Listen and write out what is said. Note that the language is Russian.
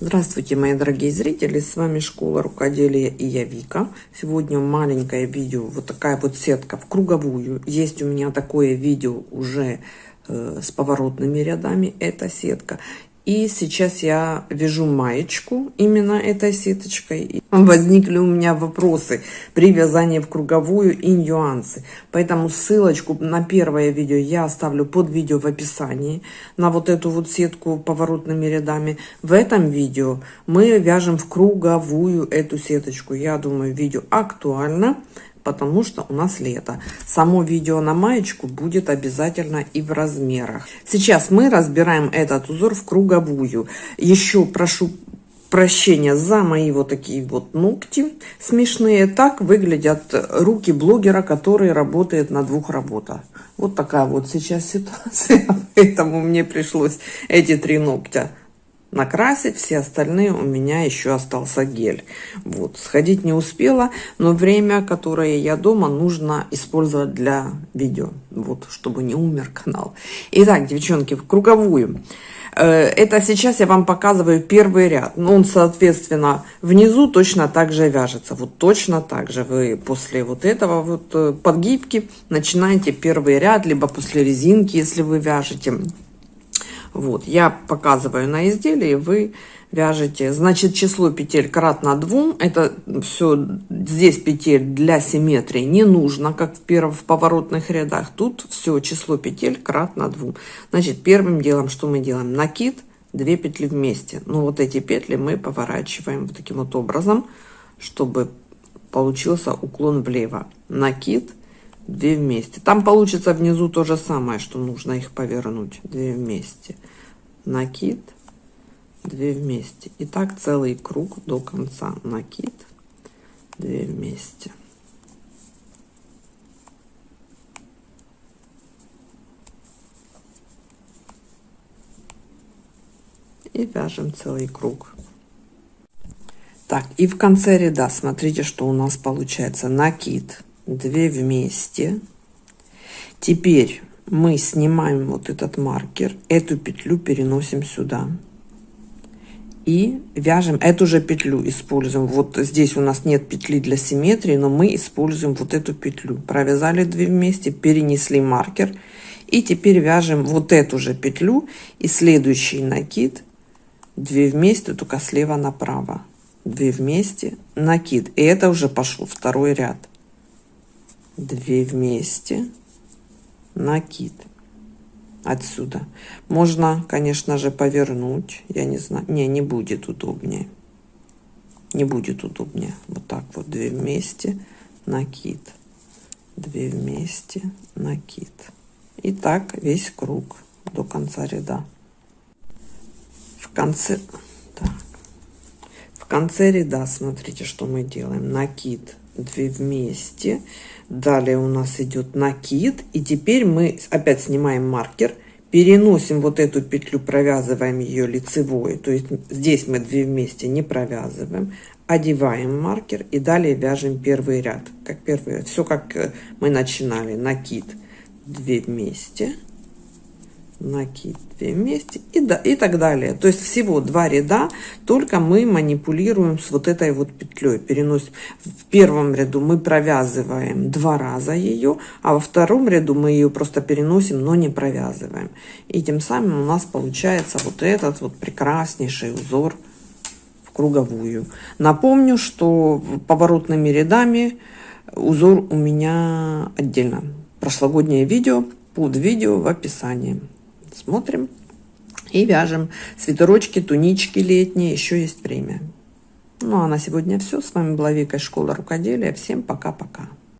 Здравствуйте, мои дорогие зрители, с вами Школа Рукоделия и я Вика. Сегодня маленькое видео, вот такая вот сетка в круговую. Есть у меня такое видео уже э, с поворотными рядами, эта сетка. И сейчас я вяжу маечку именно этой сеточкой. Возникли у меня вопросы при вязании в круговую и нюансы. Поэтому ссылочку на первое видео я оставлю под видео в описании. На вот эту вот сетку поворотными рядами. В этом видео мы вяжем в круговую эту сеточку. Я думаю, видео актуально потому что у нас лето. Само видео на маечку будет обязательно и в размерах. Сейчас мы разбираем этот узор в круговую. Еще прошу прощения за мои вот такие вот ногти смешные. Так выглядят руки блогера, который работает на двух работах. Вот такая вот сейчас ситуация, поэтому мне пришлось эти три ногтя накрасить, все остальные у меня еще остался гель. Вот, сходить не успела, но время, которое я дома, нужно использовать для видео, вот, чтобы не умер канал. Итак, девчонки, в круговую. Э, это сейчас я вам показываю первый ряд. Ну, он, соответственно, внизу точно так же вяжется. Вот точно так же вы после вот этого вот э, подгибки начинаете первый ряд, либо после резинки, если вы вяжете. Вот, я показываю на изделии, вы вяжете. Значит, число петель кратно 2. Это все, здесь петель для симметрии не нужно, как в, первых, в поворотных рядах. Тут все число петель кратно 2. Значит, первым делом, что мы делаем? Накид, 2 петли вместе. Ну, вот эти петли мы поворачиваем вот таким вот образом, чтобы получился уклон влево. Накид, 2 вместе. Там получится внизу то же самое, что нужно их повернуть. 2 вместе. Накид, 2 вместе. И так целый круг до конца. Накид, 2 вместе. И вяжем целый круг. Так, и в конце ряда, смотрите, что у нас получается. Накид, 2 вместе. Теперь мы снимаем вот этот маркер, эту петлю переносим сюда. И вяжем эту же петлю, используем. Вот здесь у нас нет петли для симметрии, но мы используем вот эту петлю. Провязали 2 вместе, перенесли маркер. И теперь вяжем вот эту же петлю и следующий накид 2 вместе, только слева направо. 2 вместе, накид. И это уже пошел второй ряд. 2 вместе, накид отсюда. Можно, конечно же, повернуть. Я не знаю. Не, не будет удобнее. Не будет удобнее. Вот так вот 2 вместе, накид. 2 вместе, накид. И так весь круг до конца ряда. В конце... Так. В конце ряда, смотрите, что мы делаем. Накид 2 вместе. Далее у нас идет накид. И теперь мы опять снимаем маркер. Переносим вот эту петлю, провязываем ее лицевой. То есть здесь мы 2 вместе не провязываем. Одеваем маркер и далее вяжем первый ряд. Как первый, все как э, мы начинали. Накид 2 вместе накид 2 вместе и, да, и так далее. То есть всего два ряда, только мы манипулируем с вот этой вот петлей. Переносим. В первом ряду мы провязываем два раза ее, а во втором ряду мы ее просто переносим, но не провязываем. И тем самым у нас получается вот этот вот прекраснейший узор в круговую. Напомню, что поворотными рядами узор у меня отдельно. Прошлогоднее видео под видео в описании смотрим и вяжем свитерочки, тунички летние, еще есть время. Ну а на сегодня все. С вами была Вика из школы рукоделия. Всем пока-пока.